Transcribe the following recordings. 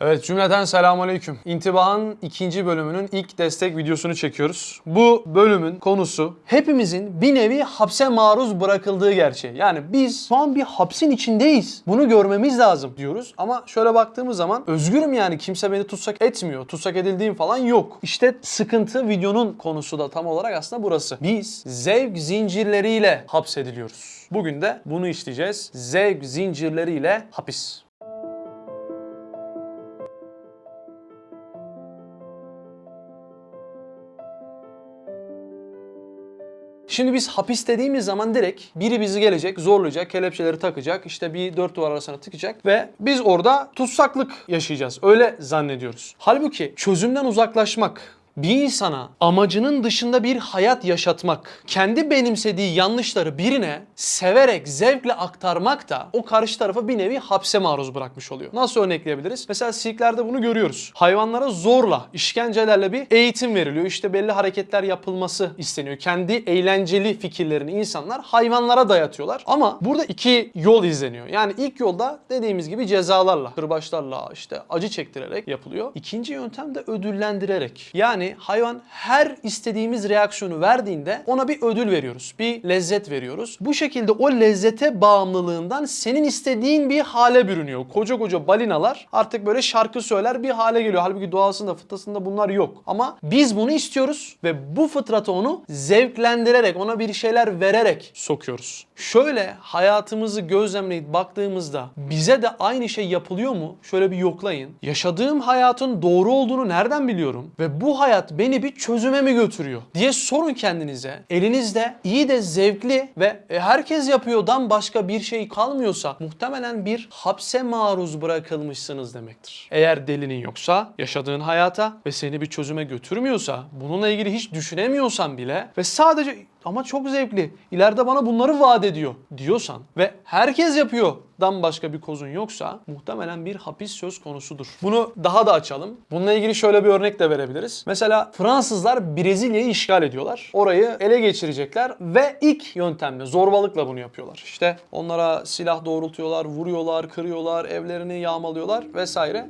Evet cümleten selamünaleyküm. İntibahın ikinci bölümünün ilk destek videosunu çekiyoruz. Bu bölümün konusu hepimizin bir nevi hapse maruz bırakıldığı gerçeği. Yani biz şu an bir hapsin içindeyiz. Bunu görmemiz lazım diyoruz. Ama şöyle baktığımız zaman özgürüm yani kimse beni tutsak etmiyor. Tutsak edildiğim falan yok. İşte sıkıntı videonun konusu da tam olarak aslında burası. Biz zevk zincirleriyle hapsediliyoruz. Bugün de bunu işleyeceğiz. Zevk zincirleriyle hapis. Şimdi biz hapis dediğimiz zaman direkt biri bizi gelecek, zorlayacak, kelepçeleri takacak, işte bir dört duvar arasına tıkacak ve biz orada tutsaklık yaşayacağız. Öyle zannediyoruz. Halbuki çözümden uzaklaşmak, bir insana amacının dışında bir hayat yaşatmak, kendi benimsediği yanlışları birine severek, zevkle aktarmak da o karşı tarafı bir nevi hapse maruz bırakmış oluyor. Nasıl örnekleyebiliriz? Mesela sirklerde bunu görüyoruz. Hayvanlara zorla, işkencelerle bir eğitim veriliyor. İşte belli hareketler yapılması isteniyor. Kendi eğlenceli fikirlerini insanlar hayvanlara dayatıyorlar. Ama burada iki yol izleniyor. Yani ilk yolda dediğimiz gibi cezalarla, kırbaçlarla, işte acı çektirerek yapılıyor. İkinci yöntem de ödüllendirerek. Yani hayvan her istediğimiz reaksiyonu verdiğinde ona bir ödül veriyoruz. Bir lezzet veriyoruz. Bu şekilde o lezzete bağımlılığından senin istediğin bir hale bürünüyor. Koca koca balinalar artık böyle şarkı söyler bir hale geliyor. Halbuki doğasında, fıtrasında bunlar yok. Ama biz bunu istiyoruz ve bu fıtrata onu zevklendirerek, ona bir şeyler vererek sokuyoruz. Şöyle hayatımızı gözlemleyip baktığımızda bize de aynı şey yapılıyor mu? Şöyle bir yoklayın. Yaşadığım hayatın doğru olduğunu nereden biliyorum? Ve bu hayat beni bir çözüme mi götürüyor? diye sorun kendinize. Elinizde iyi de zevkli ve e, herkes yapıyordan başka bir şey kalmıyorsa muhtemelen bir hapse maruz bırakılmışsınız demektir. Eğer delinin yoksa yaşadığın hayata ve seni bir çözüme götürmüyorsa bununla ilgili hiç düşünemiyorsan bile ve sadece ama çok zevkli. İleride bana bunları vaat ediyor diyorsan ve herkes yapıyor dan başka bir kozun yoksa muhtemelen bir hapis söz konusudur. Bunu daha da açalım. Bununla ilgili şöyle bir örnek de verebiliriz. Mesela Fransızlar Brezilya'yı işgal ediyorlar. Orayı ele geçirecekler ve ilk yöntemle zorbalıkla bunu yapıyorlar. İşte onlara silah doğrultuyorlar, vuruyorlar, kırıyorlar, evlerini yağmalıyorlar vesaire.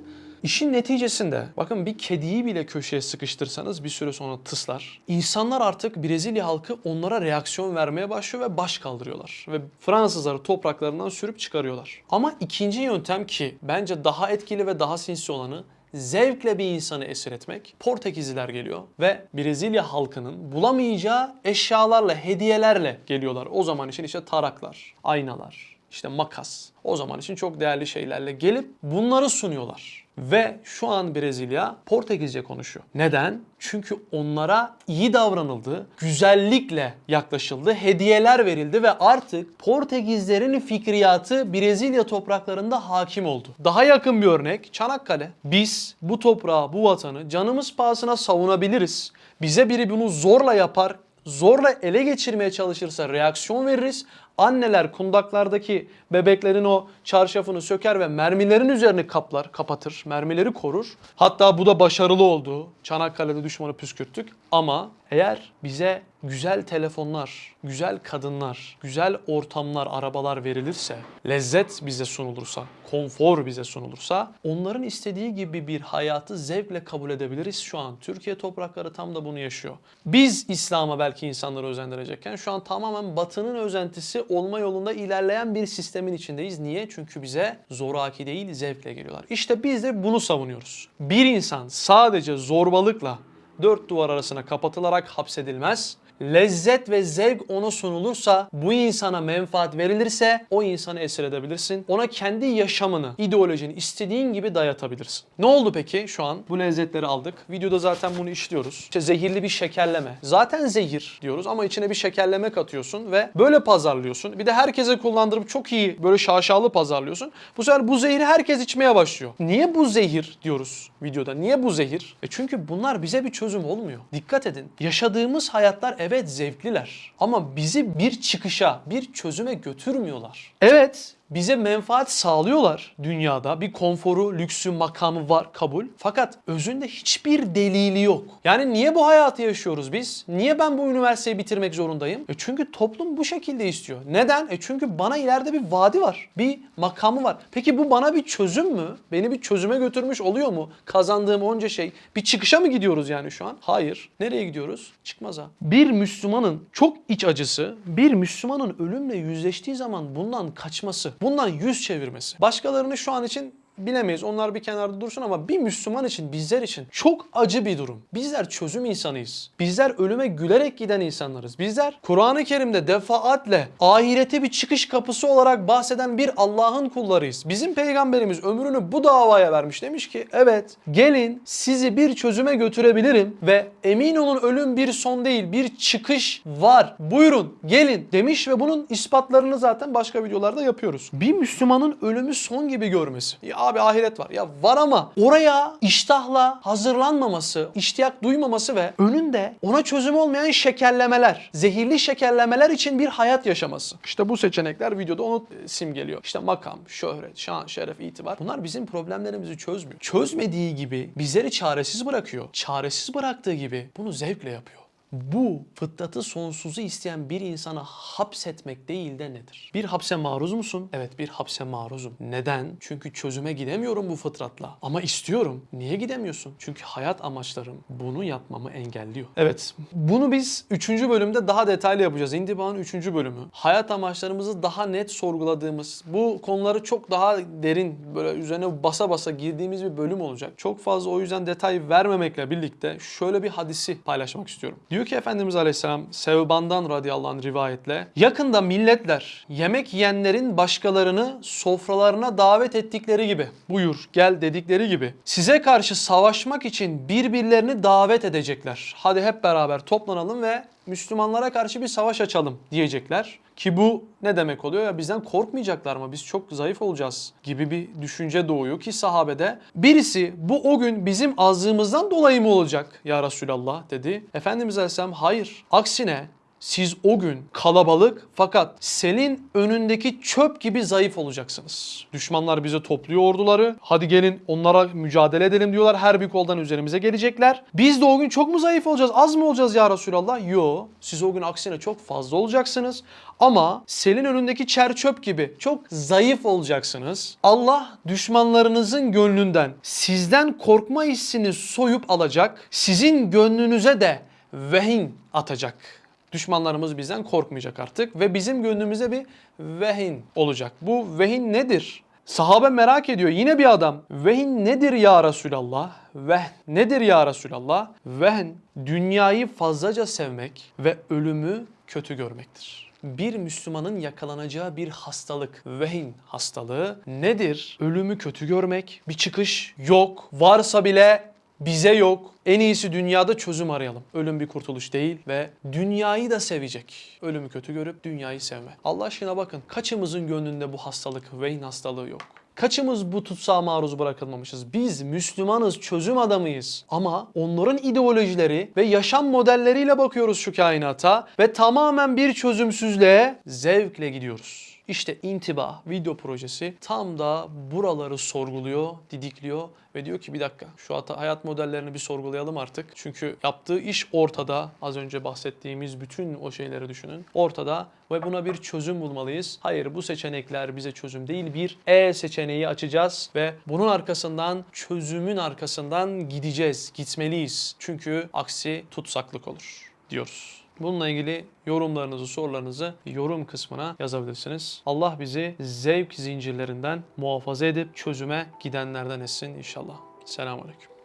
İşin neticesinde bakın bir kediyi bile köşeye sıkıştırsanız bir süre sonra tıslar. İnsanlar artık Brezilya halkı onlara reaksiyon vermeye başlıyor ve baş kaldırıyorlar. Ve Fransızları topraklarından sürüp çıkarıyorlar. Ama ikinci yöntem ki bence daha etkili ve daha sinsi olanı zevkle bir insanı esir etmek. Portekizliler geliyor ve Brezilya halkının bulamayacağı eşyalarla, hediyelerle geliyorlar. O zaman için işte taraklar, aynalar, işte makas. O zaman için çok değerli şeylerle gelip bunları sunuyorlar. Ve şu an Brezilya Portekizce konuşuyor. Neden? Çünkü onlara iyi davranıldı, güzellikle yaklaşıldı, hediyeler verildi ve artık Portekizlerin fikriyatı Brezilya topraklarında hakim oldu. Daha yakın bir örnek Çanakkale. Biz bu toprağı, bu vatanı canımız pahasına savunabiliriz. Bize biri bunu zorla yapar, zorla ele geçirmeye çalışırsa reaksiyon veririz. Anneler kundaklardaki bebeklerin o çarşafını söker ve mermilerin üzerini kaplar, kapatır, mermileri korur. Hatta bu da başarılı oldu. Çanakkale'de düşmanı püskürttük. Ama eğer bize güzel telefonlar, güzel kadınlar, güzel ortamlar, arabalar verilirse, lezzet bize sunulursa, konfor bize sunulursa, onların istediği gibi bir hayatı zevkle kabul edebiliriz şu an. Türkiye toprakları tam da bunu yaşıyor. Biz İslam'a belki insanları özendirecekken şu an tamamen batının özentisi olma yolunda ilerleyen bir sistemin içindeyiz. Niye? Çünkü bize zoraki değil zevkle geliyorlar. İşte biz de bunu savunuyoruz. Bir insan sadece zorbalıkla dört duvar arasına kapatılarak hapsedilmez. Lezzet ve zevk ona sunulursa, bu insana menfaat verilirse o insanı esir edebilirsin. Ona kendi yaşamını, ideolojini istediğin gibi dayatabilirsin. Ne oldu peki şu an? Bu lezzetleri aldık. Videoda zaten bunu işliyoruz. İşte zehirli bir şekerleme. Zaten zehir diyoruz ama içine bir şekerleme katıyorsun ve böyle pazarlıyorsun. Bir de herkese kullandırıp çok iyi böyle şaşalı pazarlıyorsun. Bu sefer bu zehri herkes içmeye başlıyor. Niye bu zehir diyoruz videoda? Niye bu zehir? E çünkü bunlar bize bir çözüm olmuyor. Dikkat edin. Yaşadığımız hayatlar evet zevkliler ama bizi bir çıkışa, bir çözüme götürmüyorlar. Evet, bize menfaat sağlıyorlar dünyada. Bir konforu, lüksü, makamı var kabul. Fakat özünde hiçbir delili yok. Yani niye bu hayatı yaşıyoruz biz? Niye ben bu üniversiteyi bitirmek zorundayım? E çünkü toplum bu şekilde istiyor. Neden? E çünkü bana ileride bir vadi var. Bir makamı var. Peki bu bana bir çözüm mü? Beni bir çözüme götürmüş oluyor mu? Kazandığım onca şey. Bir çıkışa mı gidiyoruz yani şu an? Hayır. Nereye gidiyoruz? Çıkmaza. Bir Müslümanın çok iç acısı, bir Müslümanın ölümle yüzleştiği zaman bundan kaçması, bundan yüz çevirmesi. Başkalarını şu an için bilemeyiz. Onlar bir kenarda dursun ama bir Müslüman için, bizler için çok acı bir durum. Bizler çözüm insanıyız. Bizler ölüme gülerek giden insanlarız. Bizler Kur'an-ı Kerim'de defaatle ahirete bir çıkış kapısı olarak bahseden bir Allah'ın kullarıyız. Bizim peygamberimiz ömrünü bu davaya vermiş. Demiş ki evet gelin sizi bir çözüme götürebilirim ve emin olun ölüm bir son değil bir çıkış var. Buyurun gelin demiş ve bunun ispatlarını zaten başka videolarda yapıyoruz. Bir Müslümanın ölümü son gibi görmesi. Ya abi ahiret var. Ya var ama oraya iştahla hazırlanmaması, iştiyak duymaması ve önünde ona çözüm olmayan şekerlemeler, zehirli şekerlemeler için bir hayat yaşaması. İşte bu seçenekler videoda onu e, simgeliyor. İşte makam, şöhret, şan, şeref, itibar. Bunlar bizim problemlerimizi çözmüyor. Çözmediği gibi bizleri çaresiz bırakıyor. Çaresiz bıraktığı gibi bunu zevkle yapıyor. Bu fıtratı sonsuzu isteyen bir insana hapsetmek değil de nedir? Bir hapse maruz musun? Evet bir hapse maruzum. Neden? Çünkü çözüme gidemiyorum bu fıtratla. Ama istiyorum. Niye gidemiyorsun? Çünkü hayat amaçlarım bunu yapmamı engelliyor. Evet bunu biz 3. bölümde daha detaylı yapacağız. İntiba'nın 3. bölümü. Hayat amaçlarımızı daha net sorguladığımız, bu konuları çok daha derin böyle üzerine basa basa girdiğimiz bir bölüm olacak. Çok fazla o yüzden detay vermemekle birlikte şöyle bir hadisi paylaşmak istiyorum. Ki Efendimiz Aleyhisselam Sevban'dan radıyallahu anh rivayetle yakında milletler yemek yiyenlerin başkalarını sofralarına davet ettikleri gibi buyur gel dedikleri gibi size karşı savaşmak için birbirlerini davet edecekler. Hadi hep beraber toplanalım ve Müslümanlara karşı bir savaş açalım diyecekler. Ki bu ne demek oluyor ya bizden korkmayacaklar mı? Biz çok zayıf olacağız gibi bir düşünce doğuyor ki sahabede. Birisi bu o gün bizim azlığımızdan dolayı mı olacak ya Resulallah dedi. Efendimiz Aleyhisselam hayır. Aksine siz o gün kalabalık fakat selin önündeki çöp gibi zayıf olacaksınız. Düşmanlar bize topluyor orduları. Hadi gelin onlara mücadele edelim diyorlar. Her bir koldan üzerimize gelecekler. Biz de o gün çok mu zayıf olacağız? Az mı olacağız ya Resulallah? Yo. Siz o gün aksine çok fazla olacaksınız. Ama selin önündeki çer çöp gibi çok zayıf olacaksınız. Allah düşmanlarınızın gönlünden sizden korkma hissini soyup alacak. Sizin gönlünüze de vehin atacak. Düşmanlarımız bizden korkmayacak artık ve bizim gönlümüze bir vehin olacak. Bu vehin nedir? Sahabe merak ediyor. Yine bir adam. Vehin nedir ya Resulallah? Vehn nedir ya Resulallah? Vehn dünyayı fazlaca sevmek ve ölümü kötü görmektir. Bir Müslümanın yakalanacağı bir hastalık, vehin hastalığı nedir? Ölümü kötü görmek, bir çıkış yok. Varsa bile bize yok. En iyisi dünyada çözüm arayalım. Ölüm bir kurtuluş değil ve dünyayı da sevecek. Ölümü kötü görüp dünyayı sevme. Allah aşkına bakın kaçımızın gönlünde bu hastalık, vehin hastalığı yok. Kaçımız bu tutsağa maruz bırakılmamışız? Biz Müslümanız, çözüm adamıyız. Ama onların ideolojileri ve yaşam modelleriyle bakıyoruz şu kainata ve tamamen bir çözümsüzlüğe zevkle gidiyoruz. İşte intiba video projesi tam da buraları sorguluyor, didikliyor ve diyor ki bir dakika şu hayat modellerini bir sorgulayalım artık. Çünkü yaptığı iş ortada. Az önce bahsettiğimiz bütün o şeyleri düşünün. Ortada ve buna bir çözüm bulmalıyız. Hayır bu seçenekler bize çözüm değil. Bir E seçeneği açacağız ve bunun arkasından çözümün arkasından gideceğiz. Gitmeliyiz. Çünkü aksi tutsaklık olur diyoruz. Bununla ilgili yorumlarınızı, sorularınızı yorum kısmına yazabilirsiniz. Allah bizi zevk zincirlerinden muhafaza edip çözüme gidenlerden etsin inşallah. Selamun Aleyküm.